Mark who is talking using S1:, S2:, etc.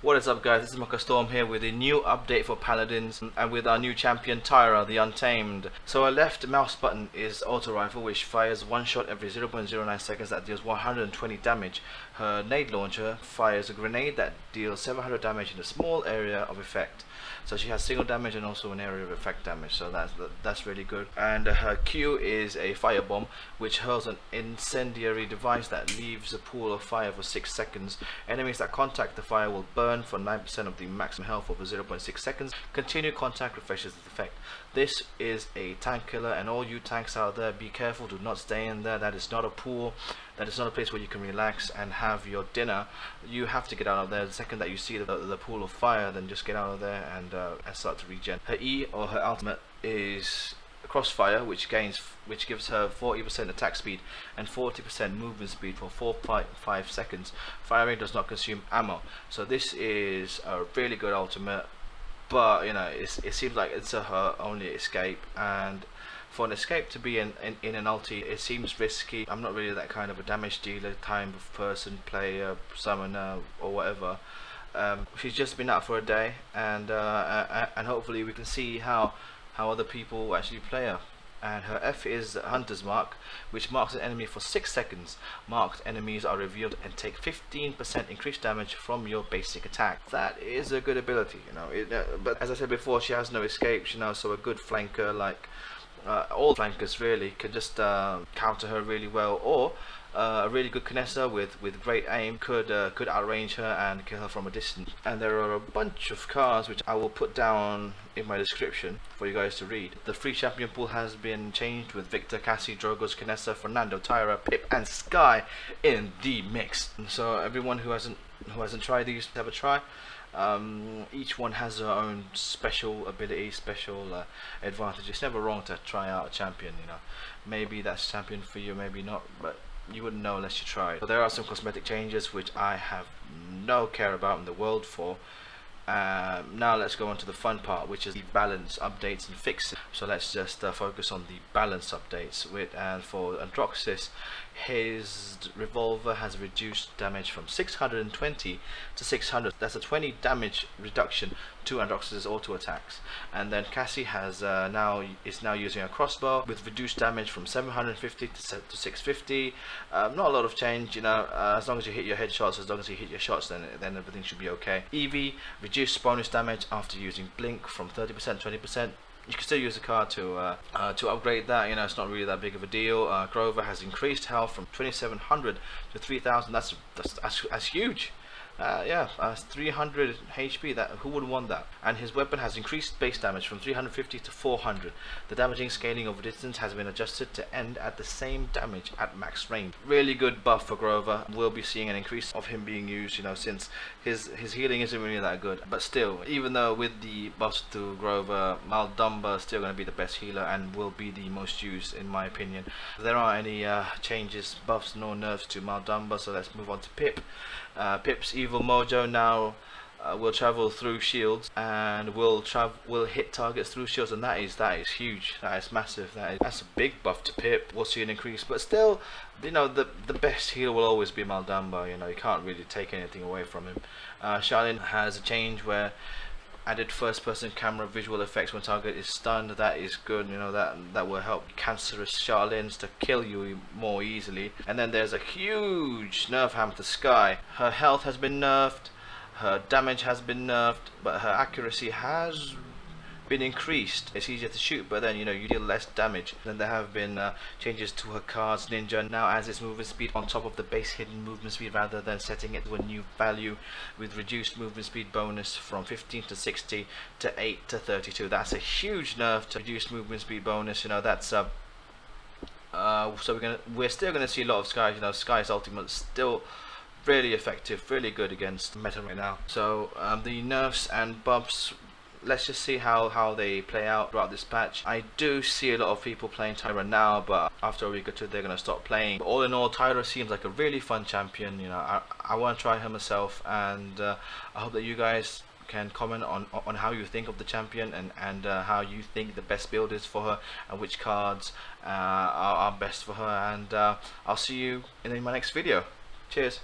S1: What is up guys, this is Maka Storm here with a new update for Paladins and with our new champion Tyra the Untamed. So our left mouse button is auto rifle which fires one shot every 0.09 seconds that deals 120 damage. Her nade launcher fires a grenade that deals 700 damage in a small area of effect. So she has single damage and also an area of effect damage so that's that's really good. And her Q is a fire bomb which hurls an incendiary device that leaves a pool of fire for 6 seconds. Enemies that contact the fire will burn burn for 9% of the maximum health over 0.6 seconds. Continued contact refreshes the effect. This is a tank killer and all you tanks out there be careful do not stay in there that is not a pool that is not a place where you can relax and have your dinner you have to get out of there the second that you see the, the pool of fire then just get out of there and, uh, and start to regen. Her E or her ultimate is crossfire which gains which gives her 40% attack speed and 40% movement speed for 4.5 seconds. Firing does not consume ammo. So this is a really good ultimate but you know it seems like it's a, her only escape. And for an escape to be in, in, in an ulti it seems risky. I'm not really that kind of a damage dealer time of person player summoner or whatever. Um, she's just been out for a day and uh, and hopefully we can see how how other people actually play her and her F is Hunter's Mark which marks an enemy for 6 seconds. Marked enemies are revealed and take 15% increased damage from your basic attack. That is a good ability, you know. It, uh, but as I said before, she has no escapes, you know, so a good flanker like uh, all flankers really could just uh, counter her really well or uh, a really good Kinessa with with great aim could uh, could outrange her and kill her from a distance. And there are a bunch of cards which I will put down in my description for you guys to read. The free champion pool has been changed with Viktor, Cassie, Drogoz, Kinessa, Fernando, Tyra, Pip and Skye in the mix. So everyone who hasn't who hasn't tried these have a try um, each one has their own special ability, special uh, advantage. It's never wrong to try out a champion, you know. Maybe that's champion for you, maybe not, but you wouldn't know unless you try. So there are some cosmetic changes which I have no care about in the world for. Um, now let's go on to the fun part which is the balance updates and fixes so let's just uh, focus on the balance updates with and for Androxus his revolver has reduced damage from 620 to 600 that's a 20 damage reduction to Androxus's auto attacks. And then Cassie has uh, now is now using a crossbow with reduced damage from 750 to, to 650 um, not a lot of change you know uh, as long as you hit your headshots as long as you hit your shots then then everything should be okay. Evie reduced bonus damage after using blink from 30% 20% you can still use the card to uh, uh, to upgrade that. You know, it's not really that big of a deal. Uh, Grover has increased health from 2,700 to 3,000. That's, that's that's that's huge uh, yeah, uh, 300 HP. That who would want that? And his weapon has increased base damage from 350 to 400. The damaging scaling over distance has been adjusted to end at the same damage at max range. Really good buff for Grover. We'll be seeing an increase of him being used. You know, since his his healing isn't really that good. But still, even though with the buffs to Grover, Mal'Damba is still going to be the best healer and will be the most used in my opinion. There aren't any uh, changes, buffs, nor nerfs to Mal'Damba. So let's move on to Pip. Uh, Pip's evil mojo now uh, will travel through shields and will travel will hit targets through shields and that is that is huge. That is massive. That is that's a big buff to Pip. We'll see an increase but still you know the the best healer will always be Mal'Damba you know you can't really take anything away from him. Uh, Sha Lin has a change where added first person camera visual effects when target is stunned that is good you know that that will help cancerous Sha Lins to kill you more easily. And then there's a huge nerf hammer to Skye her health has been nerfed her damage has been nerfed but her accuracy has been increased. It's easier to shoot, but then you know you deal less damage. Then there have been uh, changes to her cards. Ninja now as its movement speed on top of the base hidden movement speed rather than setting it to a new value with reduced movement speed bonus from 15 to 60 to 8 to 32. That's a huge nerf to reduce movement speed bonus. You know that's uh, uh, so we're gonna we're still gonna see a lot of Skye. You know Skye's ultimate still really effective, really good against meta right now. So um, the nerfs and buffs let's just see how, how they play out throughout this patch. I do see a lot of people playing Tyra now, but after a week or two they're going to stop playing. But all in all, Tyra seems like a really fun champion. You know, I, I want to try her myself, and uh, I hope that you guys can comment on on how you think of the champion and and uh, how you think the best build is for her and which cards uh, are, are, best for her and uh, I'll see you in my next video cheers